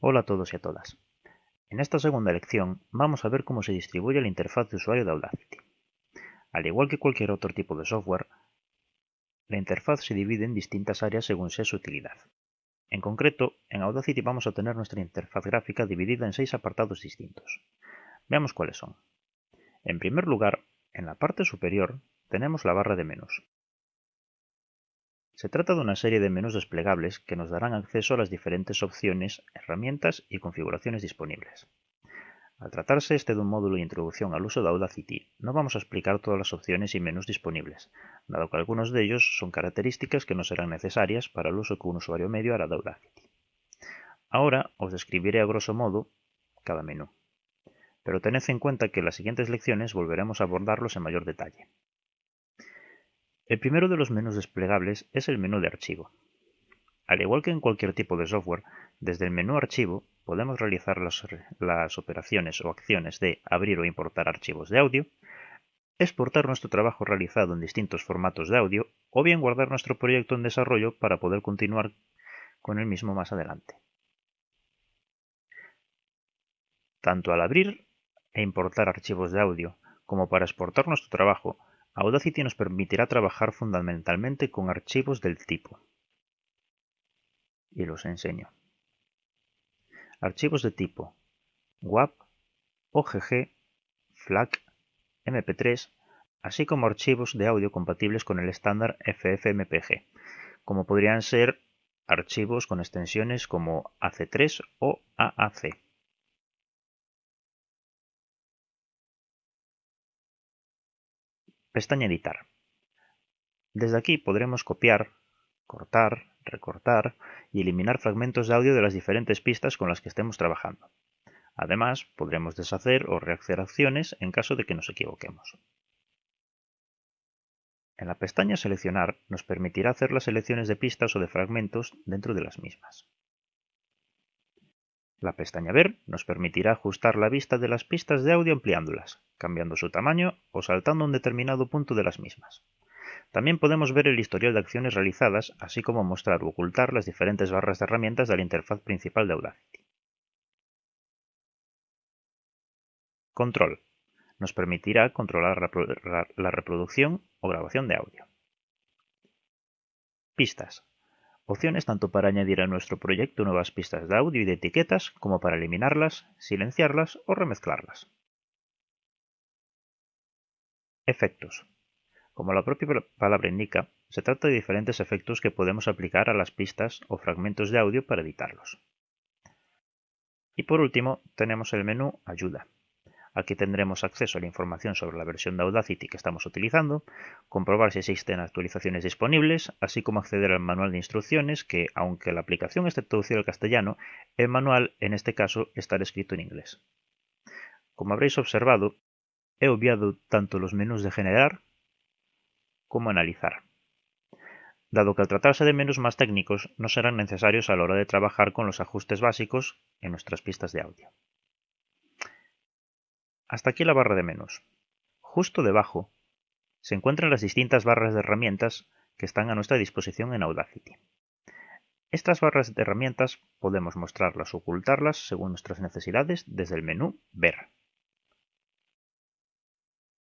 Hola a todos y a todas. En esta segunda lección vamos a ver cómo se distribuye la interfaz de usuario de Audacity. Al igual que cualquier otro tipo de software, la interfaz se divide en distintas áreas según sea su utilidad. En concreto, en Audacity vamos a tener nuestra interfaz gráfica dividida en seis apartados distintos. Veamos cuáles son. En primer lugar, en la parte superior tenemos la barra de menús. Se trata de una serie de menús desplegables que nos darán acceso a las diferentes opciones, herramientas y configuraciones disponibles. Al tratarse este de un módulo de introducción al uso de Audacity, no vamos a explicar todas las opciones y menús disponibles, dado que algunos de ellos son características que no serán necesarias para el uso que un usuario medio hará de Audacity. Ahora os describiré a grosso modo cada menú, pero tened en cuenta que en las siguientes lecciones volveremos a abordarlos en mayor detalle. El primero de los menús desplegables es el menú de archivo. Al igual que en cualquier tipo de software, desde el menú Archivo podemos realizar las, operaciones o acciones de abrir o importar archivos de audio, exportar nuestro trabajo realizado en distintos formatos de audio o bien guardar nuestro proyecto en desarrollo para poder continuar con el mismo más adelante. Tanto al abrir e importar archivos de audio como para exportar nuestro trabajo Audacity nos permitirá trabajar fundamentalmente con archivos del tipo. Y los enseño. Archivos de tipo WAP, OGG, FLAC, MP3, así como archivos de audio compatibles con el estándar FFmpeg, como podrían ser archivos con extensiones como AC3 o AAC. Pestaña Editar. Desde aquí podremos copiar, cortar, recortar y eliminar fragmentos de audio de las diferentes pistas con las que estemos trabajando. Además, podremos deshacer o rehacer acciones en caso de que nos equivoquemos. En la pestaña Seleccionar nos permitirá hacer las selecciones de pistas o de fragmentos dentro de las mismas. La pestaña Ver nos permitirá ajustar la vista de las pistas de audio ampliándolas, cambiando su tamaño o saltando un determinado punto de las mismas. También podemos ver el historial de acciones realizadas, así como mostrar o ocultar las diferentes barras de herramientas de la interfaz principal de Audacity. Control. Nos permitirá controlar la reproducción o grabación de audio. Pistas. Opciones tanto para añadir a nuestro proyecto nuevas pistas de audio y de etiquetas como para eliminarlas, silenciarlas o remezclarlas. Efectos. Como la propia palabra indica, se trata de diferentes efectos que podemos aplicar a las pistas o fragmentos de audio para editarlos. Y por último, tenemos el menú Ayuda. Aquí tendremos acceso a la información sobre la versión de Audacity que estamos utilizando, comprobar si existen actualizaciones disponibles, así como acceder al manual de instrucciones que, aunque la aplicación esté traducida al castellano, el manual en este caso estará escrito en inglés. Como habréis observado, he obviado tanto los menús de generar como analizar, dado que al tratarse de menús más técnicos no serán necesarios a la hora de trabajar con los ajustes básicos en nuestras pistas de audio. Hasta aquí la barra de menús. Justo debajo se encuentran las distintas barras de herramientas que están a nuestra disposición en Audacity. Estas barras de herramientas podemos mostrarlas o ocultarlas según nuestras necesidades desde el menú Ver.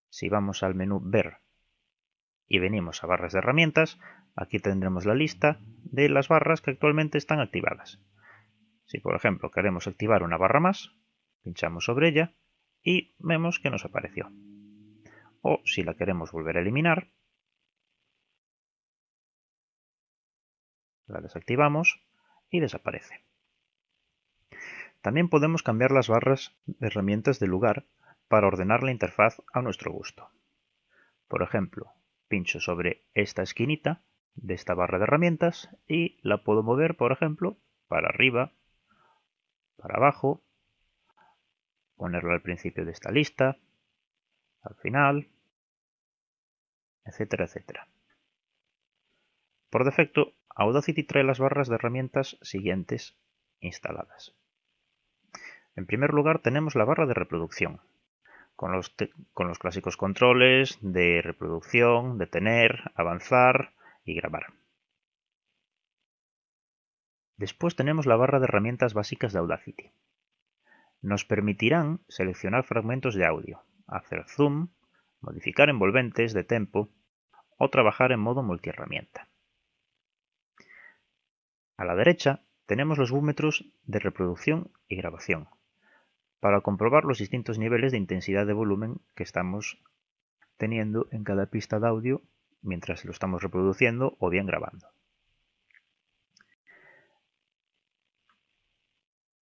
Si vamos al menú Ver y venimos a barras de herramientas, aquí tendremos la lista de las barras que actualmente están activadas. Si por ejemplo queremos activar una barra más, pinchamos sobre ella y vemos que nos apareció. O si la queremos volver a eliminar, la desactivamos y desaparece. También podemos cambiar las barras de herramientas de lugar para ordenar la interfaz a nuestro gusto. Por ejemplo, pincho sobre esta esquinita de esta barra de herramientas y la puedo mover, por ejemplo, para arriba, para abajo ponerlo al principio de esta lista, al final, etcétera, etcétera. Por defecto, Audacity trae las barras de herramientas siguientes instaladas. En primer lugar tenemos la barra de reproducción, con los, con los clásicos controles de reproducción, detener, avanzar y grabar. Después tenemos la barra de herramientas básicas de Audacity. Nos permitirán seleccionar fragmentos de audio, hacer zoom, modificar envolventes de tempo o trabajar en modo multiherramienta. A la derecha tenemos los búmetros de reproducción y grabación, para comprobar los distintos niveles de intensidad de volumen que estamos teniendo en cada pista de audio mientras lo estamos reproduciendo o bien grabando.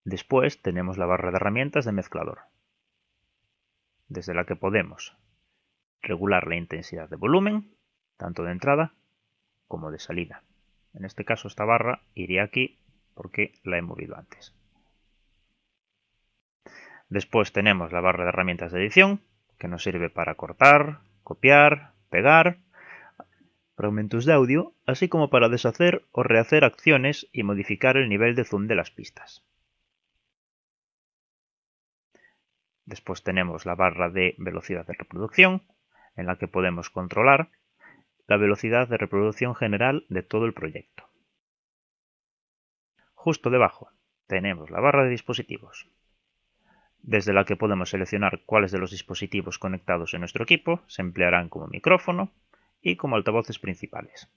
Después tenemos la barra de herramientas de mezclador, desde la que podemos regular la intensidad de volumen, tanto de entrada como de salida. En este caso esta barra iría aquí porque la he movido antes. Después tenemos la barra de herramientas de edición, que nos sirve para cortar, copiar, pegar fragmentos de audio, así como para deshacer o rehacer acciones y modificar el nivel de zoom de las pistas. Después tenemos la barra de velocidad de reproducción, en la que podemos controlar la velocidad de reproducción general de todo el proyecto. Justo debajo tenemos la barra de dispositivos, desde la que podemos seleccionar cuáles de los dispositivos conectados en nuestro equipo se emplearán como micrófono y como altavoces principales.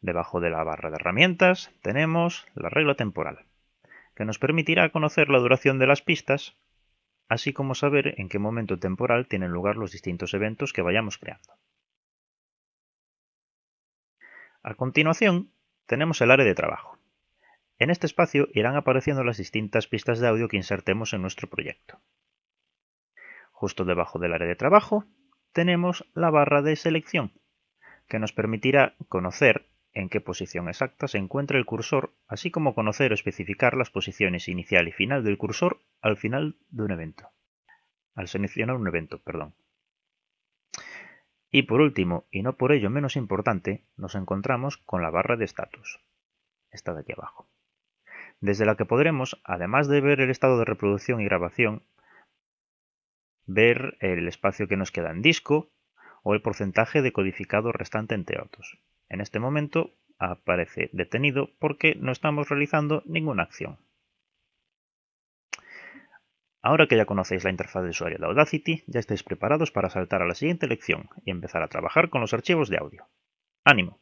Debajo de la barra de herramientas tenemos la regla temporal que nos permitirá conocer la duración de las pistas, así como saber en qué momento temporal tienen lugar los distintos eventos que vayamos creando. A continuación, tenemos el área de trabajo. En este espacio irán apareciendo las distintas pistas de audio que insertemos en nuestro proyecto. Justo debajo del área de trabajo tenemos la barra de selección, que nos permitirá conocer en qué posición exacta se encuentra el cursor, así como conocer o especificar las posiciones inicial y final del cursor al final de un evento. Al seleccionar un evento, perdón. Y por último, y no por ello menos importante, nos encontramos con la barra de estatus. Esta de aquí abajo. Desde la que podremos, además de ver el estado de reproducción y grabación, ver el espacio que nos queda en disco o el porcentaje de codificado restante entre otros. En este momento aparece detenido porque no estamos realizando ninguna acción. Ahora que ya conocéis la interfaz de usuario de Audacity, ya estáis preparados para saltar a la siguiente lección y empezar a trabajar con los archivos de audio. ¡Ánimo!